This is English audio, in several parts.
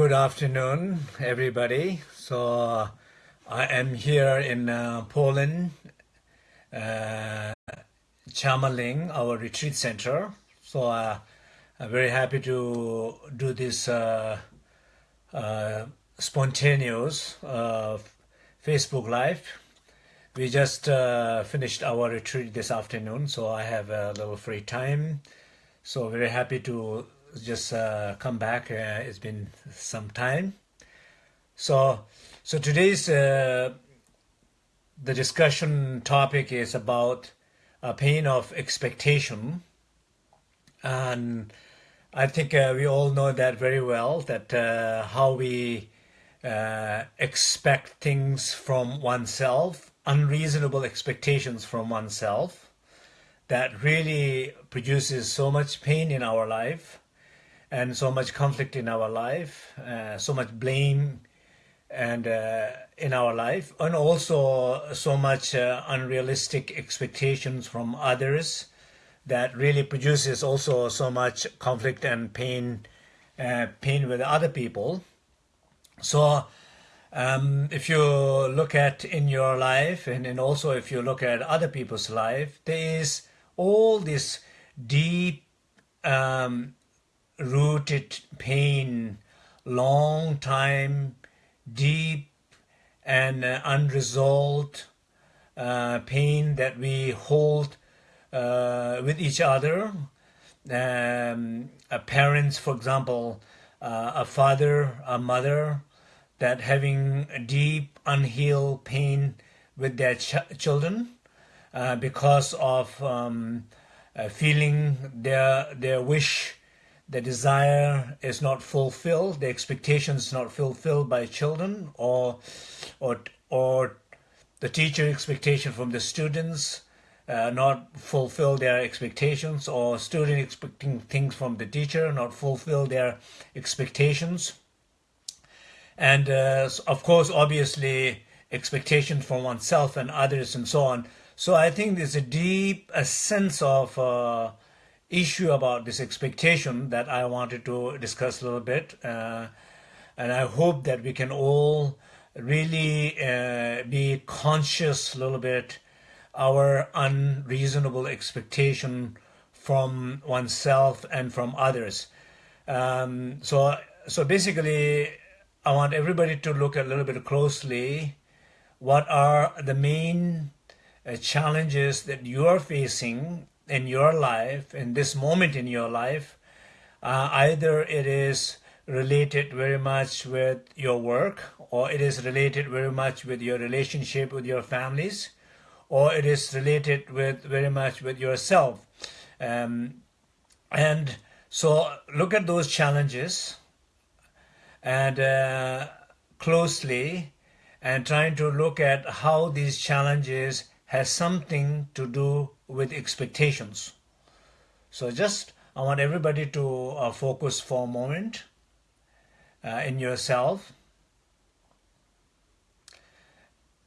good afternoon, everybody. So uh, I am here in uh, Poland, uh, Chamma Ling, our retreat center. So uh, I'm very happy to do this uh, uh, spontaneous Facebook Live. We just finished our retreat this afternoon, so I have a little free time. So very happy to just uh, come back. Uh, it's been some time. So, so today's uh, the discussion topic is about a pain of expectation, and I think uh, we all know that very well. That uh, how we uh, expect things from oneself, unreasonable expectations from oneself, that really produces so much pain in our life and so much conflict in our life, uh, so much blame and uh, in our life, and also so much uh, unrealistic expectations from others that really produces also so much conflict and pain, uh, pain with other people. So um, if you look at in your life and, and also if you look at other people's life, there is all this deep um, rooted pain, long time, deep and uh, unresolved uh, pain that we hold uh, with each other. Um, parents, for example, uh, a father, a mother, that having deep unhealed pain with their ch children uh, because of um, feeling their their wish the desire is not fulfilled, the expectation is not fulfilled by children, or, or, or the teacher expectation from the students uh, not fulfill their expectations, or student expecting things from the teacher not fulfill their expectations. And uh, of course, obviously, expectations from oneself and others and so on. So I think there's a deep a sense of uh, issue about this expectation that I wanted to discuss a little bit. Uh, and I hope that we can all really uh, be conscious a little bit our unreasonable expectation from oneself and from others. Um, so, so basically, I want everybody to look a little bit closely what are the main uh, challenges that you are facing in your life, in this moment in your life, uh, either it is related very much with your work, or it is related very much with your relationship with your families, or it is related with very much with yourself. Um, and so look at those challenges and uh, closely and trying to look at how these challenges has something to do with expectations. So just I want everybody to uh, focus for a moment uh, in yourself.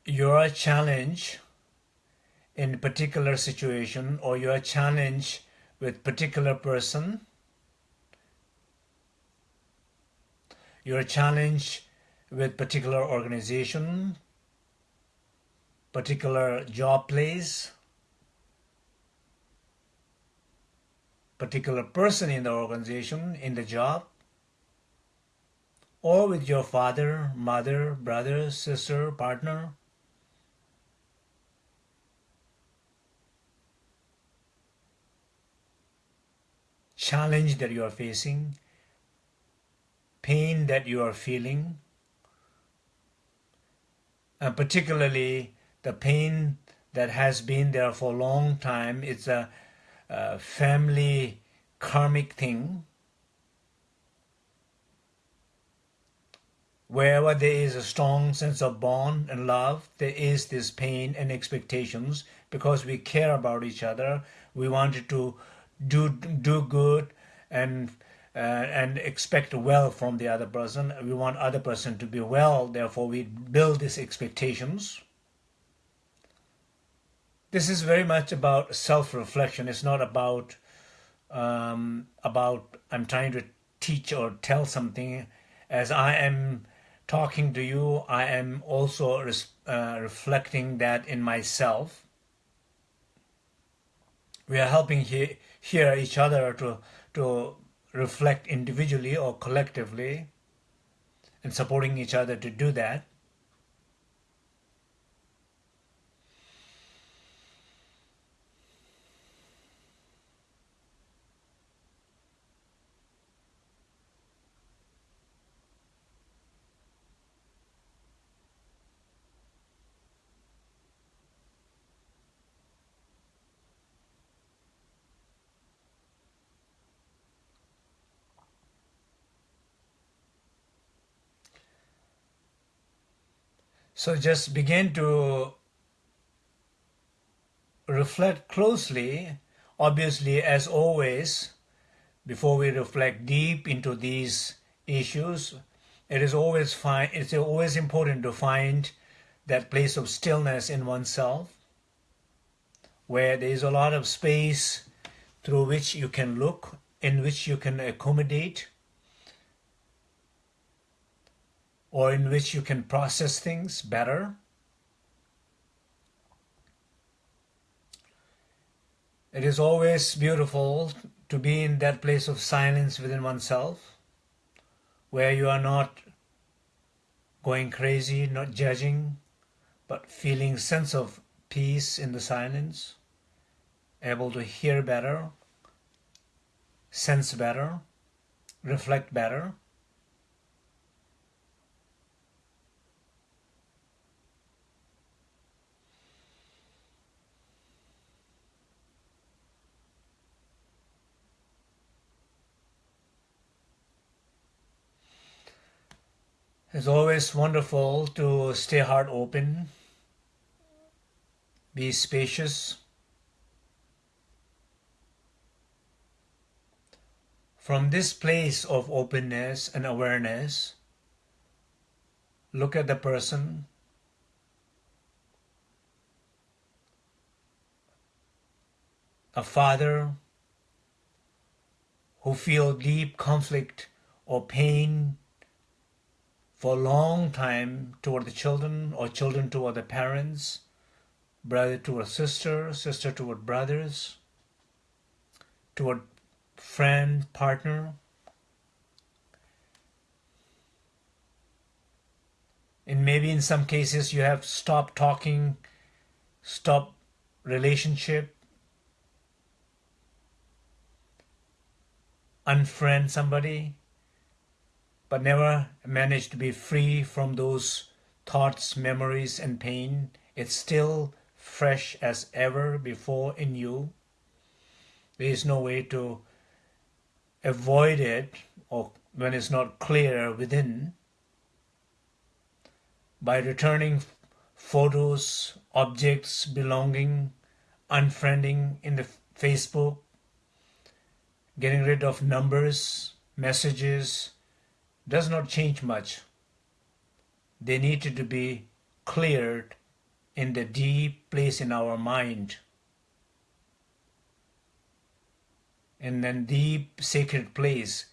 Your challenge in particular situation or your challenge with particular person, your challenge with particular organization, particular job place, particular person in the organization, in the job, or with your father, mother, brother, sister, partner. Challenge that you are facing, pain that you are feeling, and particularly the pain that has been there for a long time. It's a, a family karmic thing. Wherever there is a strong sense of bond and love, there is this pain and expectations because we care about each other. We wanted to do do good and uh, and expect well from the other person. We want other person to be well. Therefore, we build these expectations. This is very much about self-reflection. It's not about um, about I'm trying to teach or tell something. as I am talking to you, I am also uh, reflecting that in myself. We are helping he- hear each other to, to reflect individually or collectively and supporting each other to do that. So just begin to reflect closely. Obviously, as always, before we reflect deep into these issues, it is always fine. It's always important to find that place of stillness in oneself, where there is a lot of space through which you can look, in which you can accommodate, or in which you can process things better. It is always beautiful to be in that place of silence within oneself, where you are not going crazy, not judging, but feeling sense of peace in the silence, able to hear better, sense better, reflect better. It's always wonderful to stay heart open, be spacious. From this place of openness and awareness, look at the person. A father who feel deep conflict or pain for a long time toward the children or children toward the parents, brother toward sister, sister toward brothers, toward friend, partner. And maybe in some cases you have stopped talking, stopped relationship, unfriend somebody but never managed to be free from those thoughts, memories, and pain. It's still fresh as ever before in you. There is no way to avoid it or when it's not clear within. By returning photos, objects belonging, unfriending in the Facebook, getting rid of numbers, messages, does not change much. They needed to be cleared in the deep place in our mind. In the deep sacred place,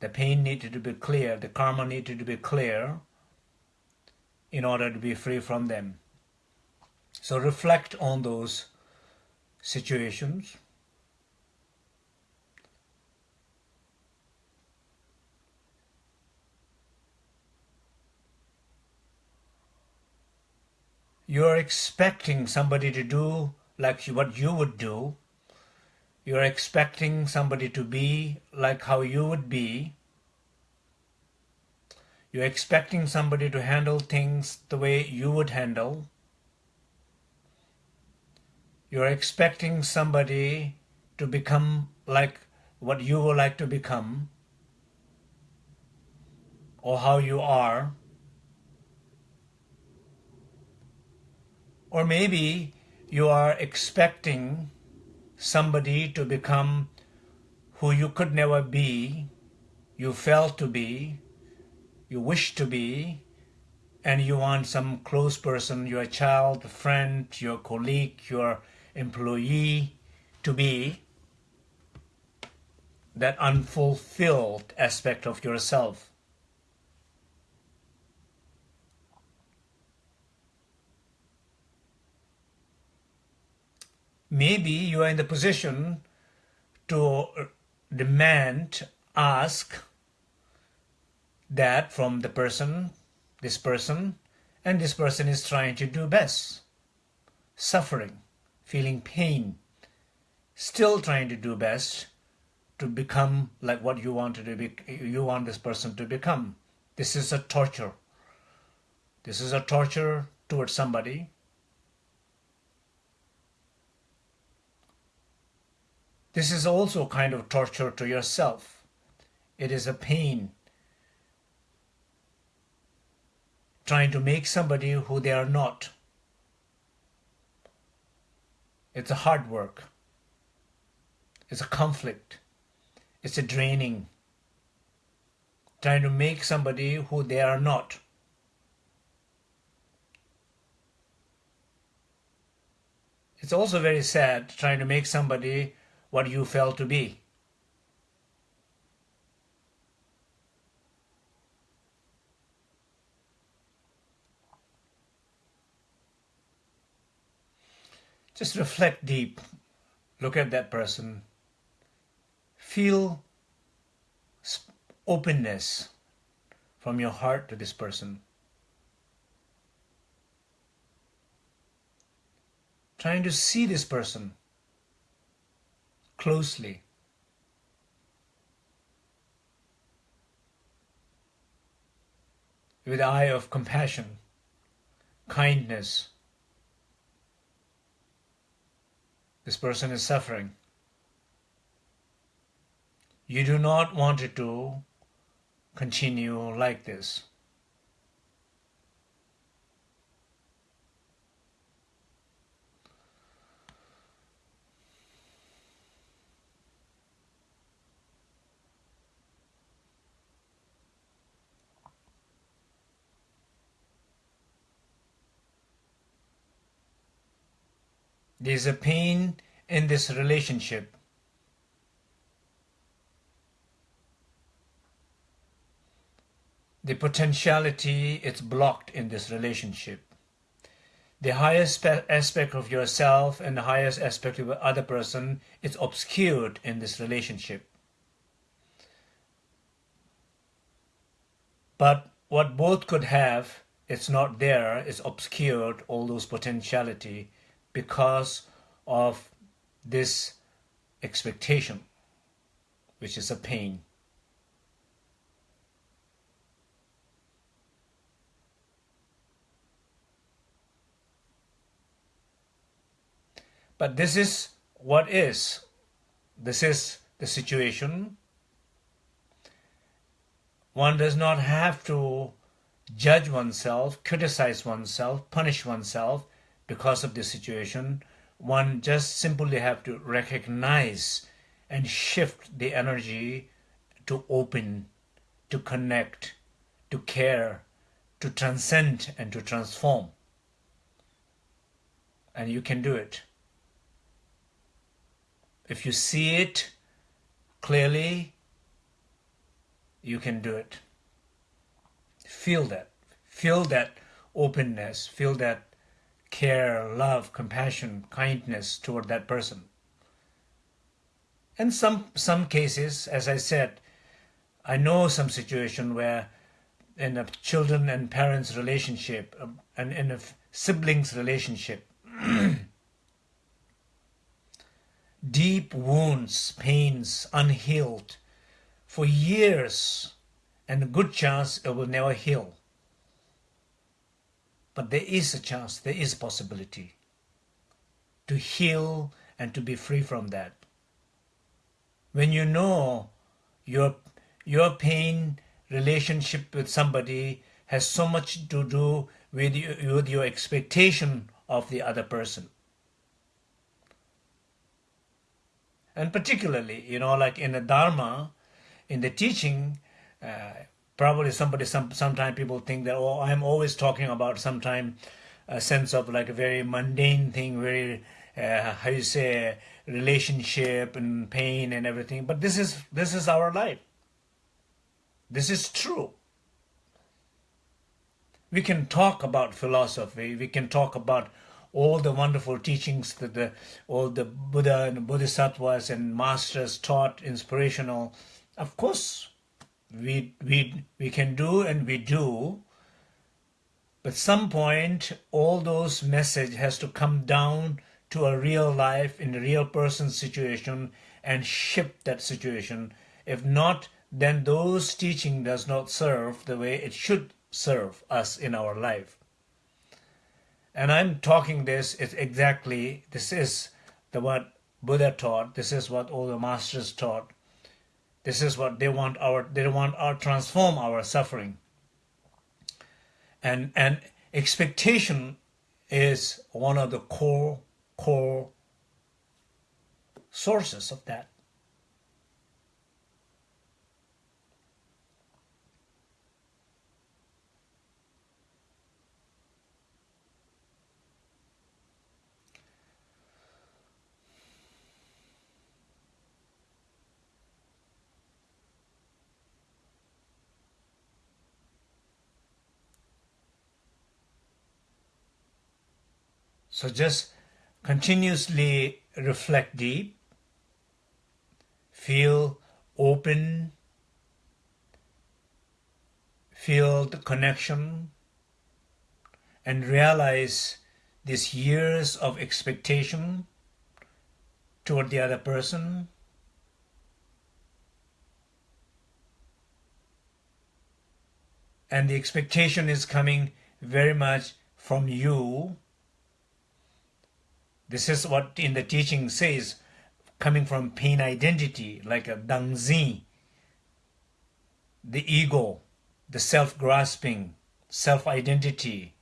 the pain needed to be clear, the karma needed to be clear in order to be free from them. So reflect on those situations you're expecting somebody to do like what you would do. You're expecting somebody to be like how you would be. You're expecting somebody to handle things the way you would handle. You're expecting somebody to become like what you would like to become or how you are. Or maybe you are expecting somebody to become who you could never be, you felt to be, you wish to be, and you want some close person, your child, friend, your colleague, your employee to be that unfulfilled aspect of yourself. Maybe you are in the position to demand, ask that from the person, this person, and this person is trying to do best. Suffering, feeling pain, still trying to do best to become like what you want to be, you want this person to become. This is a torture. This is a torture towards somebody. This is also kind of torture to yourself. It is a pain trying to make somebody who they are not. It's a hard work. It's a conflict. It's a draining. Trying to make somebody who they are not. It's also very sad trying to make somebody what you felt to be. Just reflect deep. Look at that person. Feel openness from your heart to this person. Trying to see this person closely. With eye of compassion, kindness, This person is suffering. You do not want it to continue like this. There's a pain in this relationship. The potentiality is blocked in this relationship. The highest aspect of yourself and the highest aspect of the other person is obscured in this relationship. But what both could have, it's not there, it's obscured, all those potentiality because of this expectation, which is a pain. But this is what is. This is the situation. One does not have to judge oneself, criticize oneself, punish oneself because of this situation, one just simply have to recognize and shift the energy to open, to connect, to care, to transcend and to transform. And you can do it. If you see it clearly, you can do it. Feel that. Feel that openness. Feel that care, love, compassion, kindness toward that person. In some, some cases, as I said, I know some situation where in a children and parents relationship um, and in a siblings relationship, deep wounds, pains, unhealed for years and a good chance it will never heal. But there is a chance, there is a possibility to heal and to be free from that. When you know your, your pain relationship with somebody has so much to do with, you, with your expectation of the other person. And particularly, you know, like in the Dharma, in the teaching, uh, probably somebody some sometime people think that oh i'm always talking about sometime a sense of like a very mundane thing very uh, how you say relationship and pain and everything. But this is this is our life. This is true. We can talk about philosophy. We can talk about all the wonderful teachings that the, all the Buddha and Bodhisattvas and masters taught, inspirational. Of course, we, we, we can do and we do, but some point, all those message has to come down to a real life in a real person's situation and shift that situation. If not, then those teaching does not serve the way it should serve us in our life. And I'm talking this is exactly this is the what Buddha taught. This is what all the masters taught. This is what they want our they want our transform our suffering. And and expectation is one of the core core sources of that. So just continuously reflect deep, feel open, feel the connection, and realize these years of expectation toward the other person. And the expectation is coming very much from you this is what in the teaching says, coming from pain identity, like a dangzi, the ego, the self-grasping, self-identity,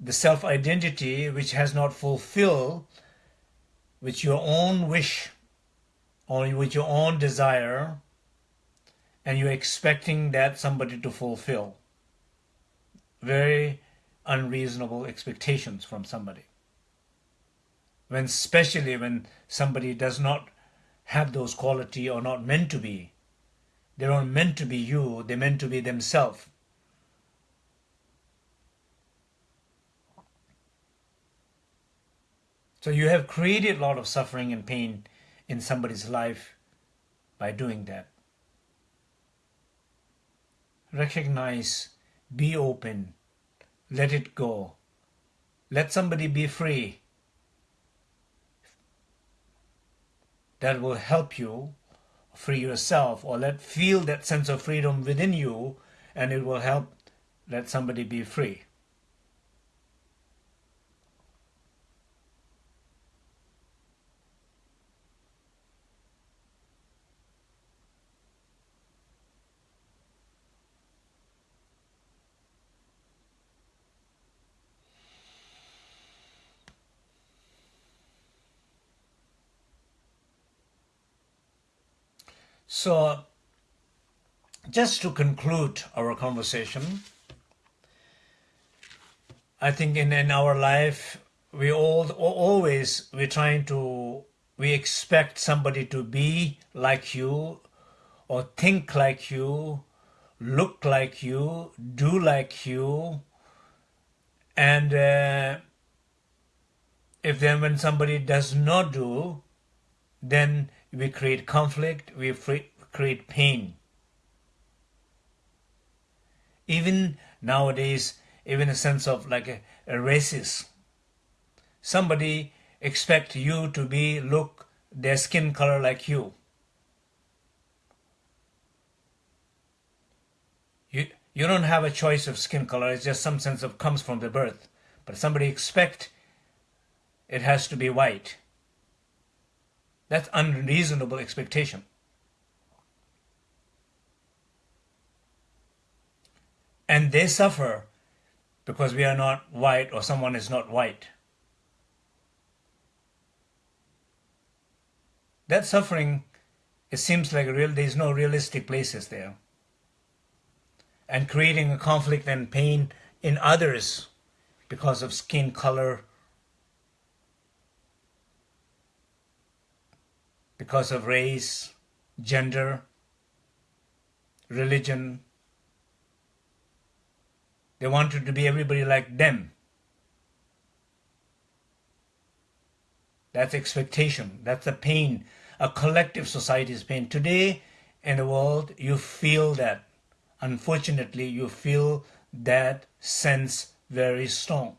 the self-identity which has not fulfilled with your own wish or with your own desire and you're expecting that somebody to fulfill. Very unreasonable expectations from somebody when especially when somebody does not have those quality or not meant to be. They're not meant to be you, they're meant to be themselves. So you have created a lot of suffering and pain in somebody's life by doing that. Recognize, be open, let it go. Let somebody be free. That will help you free yourself or let feel that sense of freedom within you and it will help let somebody be free. So, just to conclude our conversation, I think in, in our life, we all always we're trying to we expect somebody to be like you or think like you, look like you, do like you, and uh, if then when somebody does not do, then we create conflict, we create pain. Even nowadays, even a sense of like a, a racist. Somebody expect you to be look their skin color like you. You you don't have a choice of skin color. It's just some sense of comes from the birth. But somebody expect it has to be white. That's unreasonable expectation. And they suffer because we are not white or someone is not white. That suffering, it seems like real, there's no realistic places there. And creating a conflict and pain in others because of skin color, because of race, gender, religion. They wanted to be everybody like them. That's expectation. That's the pain, a collective society's pain. Today in the world, you feel that. Unfortunately, you feel that sense very strong.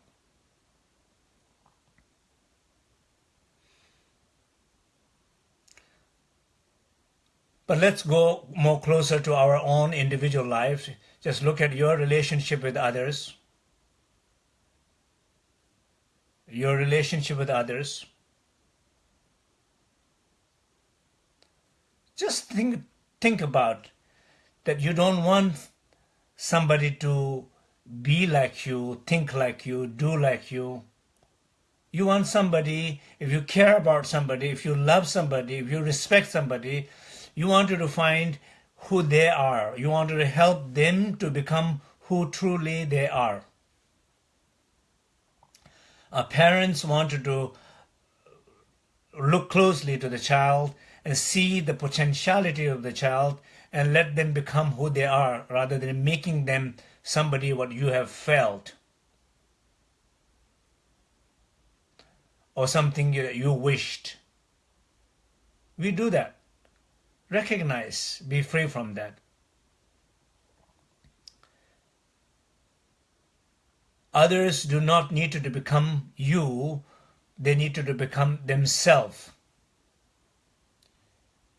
But let's go more closer to our own individual lives. Just look at your relationship with others. Your relationship with others. Just think, think about that you don't want somebody to be like you, think like you, do like you. You want somebody, if you care about somebody, if you love somebody, if you respect somebody, you wanted to find who they are. You wanted to help them to become who truly they are. Our parents wanted to look closely to the child and see the potentiality of the child and let them become who they are rather than making them somebody what you have felt or something you, you wished. We do that recognize, be free from that. Others do not need to become you, they need to become themselves.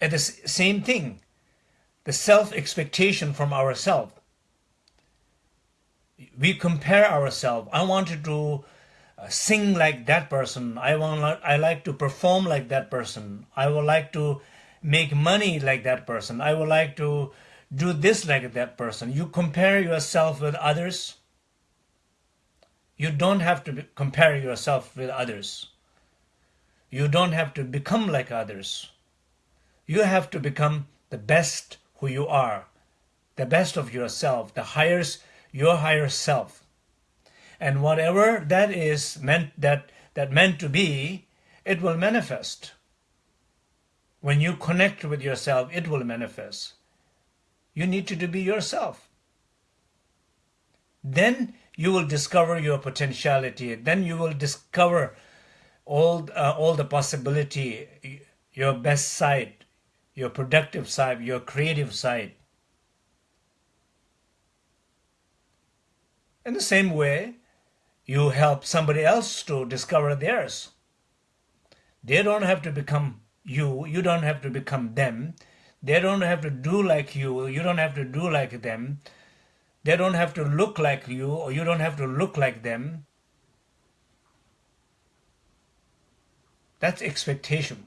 At the same thing, the self-expectation from ourselves. We compare ourselves. I wanted to uh, sing like that person. I want. I like to perform like that person. I would like to make money like that person. I would like to do this like that person. You compare yourself with others. You don't have to compare yourself with others. You don't have to become like others. You have to become the best who you are, the best of yourself, the highest, your higher self. And whatever that is meant that that meant to be, it will manifest. When you connect with yourself, it will manifest. You need to be yourself. Then you will discover your potentiality. Then you will discover all, uh, all the possibility, your best side, your productive side, your creative side. In the same way, you help somebody else to discover theirs. They don't have to become you. You don't have to become them. They don't have to do like you. You don't have to do like them. They don't have to look like you, or you don't have to look like them. That's expectation.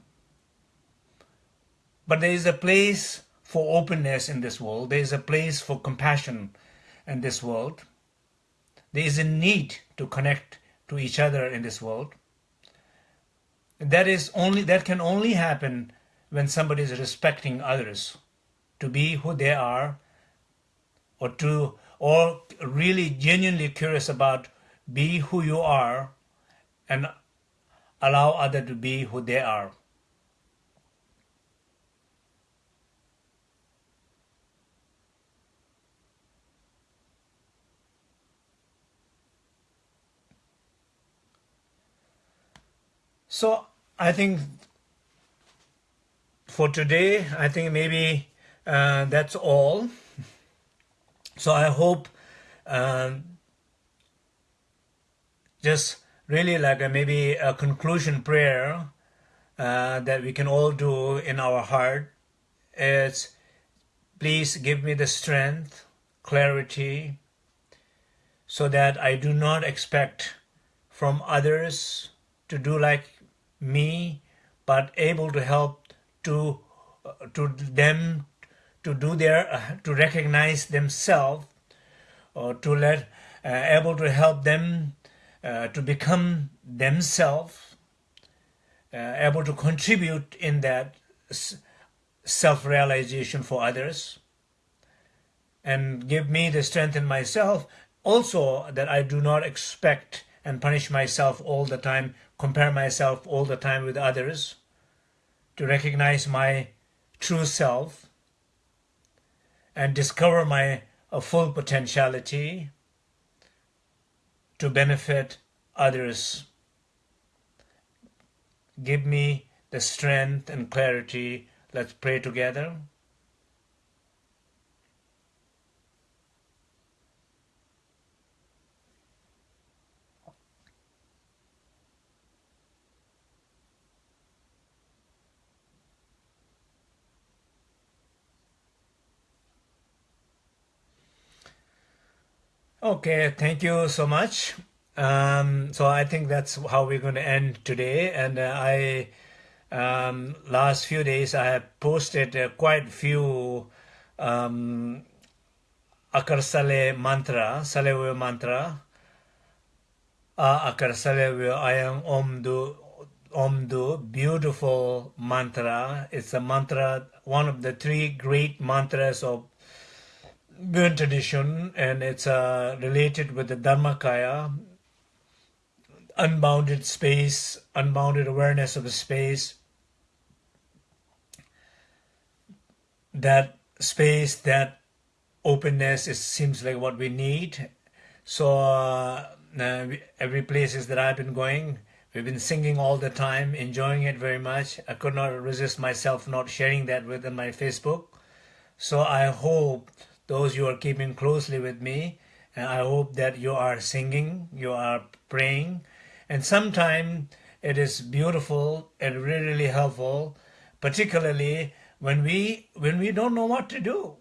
But there is a place for openness in this world. There is a place for compassion in this world. There is a need to connect to each other in this world that is only that can only happen when somebody is respecting others to be who they are or to or really genuinely curious about be who you are and allow other to be who they are So I think for today, I think maybe uh, that's all. So I hope um, just really like a, maybe a conclusion prayer uh, that we can all do in our heart is please give me the strength, clarity, so that I do not expect from others to do like me, but able to help to uh, to them to do their uh, to recognize themselves or to let uh, able to help them uh, to become themselves uh, able to contribute in that self-realization for others and give me the strength in myself. Also that I do not expect and punish myself all the time compare myself all the time with others, to recognize my true self and discover my uh, full potentiality to benefit others give me the strength and clarity. Let's pray together. Okay, thank you so much. Um, so I think that's how we're going to end today. And uh, I, um, last few days, I have posted uh, quite few um, Akar Sale mantra, Salewe mantra. A Akar Salewe Ayang Omdu, Omdu, beautiful mantra. It's a mantra, one of the three great mantras of Bon tradition and it's uh, related with the Dharmakaya, unbounded space, unbounded awareness of space. That space, that openness, it seems like what we need. So uh, uh, every places that I've been going, we've been singing all the time, enjoying it very much. I could not resist myself not sharing that within my Facebook. So I hope those you are keeping closely with me. And I hope that you are singing, you are praying. And sometimes it is beautiful and really, really helpful, particularly when we when we don't know what to do.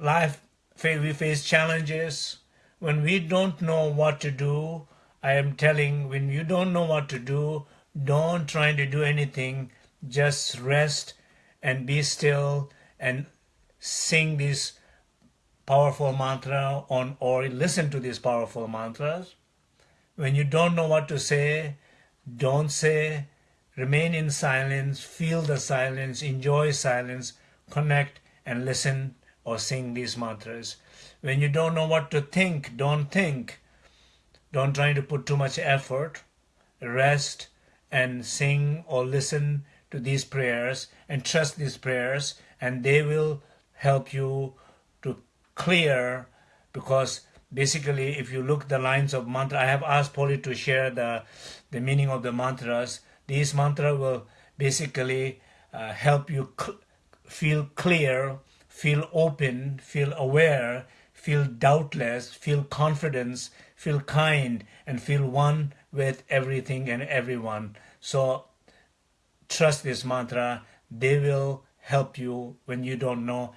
Life, we face challenges. When we don't know what to do, I am telling, when you don't know what to do, don't try to do anything. Just rest and be still and sing this powerful mantra on or listen to these powerful mantras. When you don't know what to say, don't say, remain in silence, feel the silence, enjoy silence, connect and listen or sing these mantras. When you don't know what to think, don't think. Don't try to put too much effort. Rest and sing or listen to these prayers and trust these prayers and they will help you to clear because basically if you look the lines of mantra, I have asked Polly to share the, the meaning of the mantras. These mantra will basically uh, help you cl feel clear, feel open, feel aware, feel doubtless, feel confidence, feel kind, and feel one with everything and everyone. So trust this mantra. They will help you when you don't know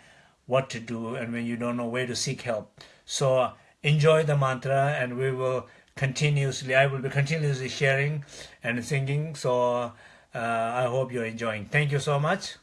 what to do and when you don't know where to seek help. So enjoy the mantra and we will continuously, I will be continuously sharing and singing. So uh, I hope you're enjoying. Thank you so much.